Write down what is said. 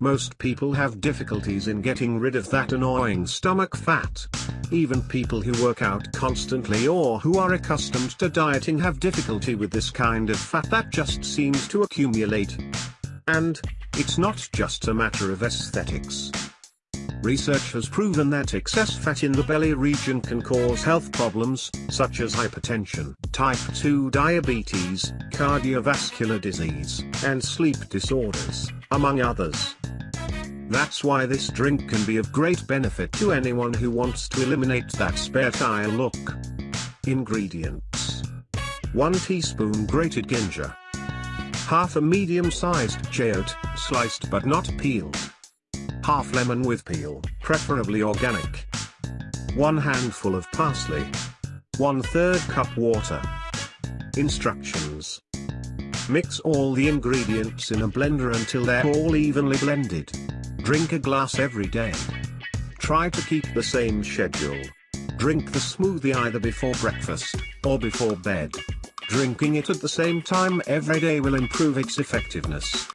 Most people have difficulties in getting rid of that annoying stomach fat. Even people who work out constantly or who are accustomed to dieting have difficulty with this kind of fat that just seems to accumulate. And, it's not just a matter of aesthetics. Research has proven that excess fat in the belly region can cause health problems, such as hypertension, type 2 diabetes, cardiovascular disease, and sleep disorders, among others. That's why this drink can be of great benefit to anyone who wants to eliminate that spare tire look. Ingredients 1 teaspoon grated ginger, half a medium-sized chayote, sliced but not peeled, half lemon with peel, preferably organic, 1 handful of parsley, 1 3rd cup water. Instructions Mix all the ingredients in a blender until they're all evenly blended. Drink a glass every day. Try to keep the same schedule. Drink the smoothie either before breakfast, or before bed. Drinking it at the same time every day will improve its effectiveness.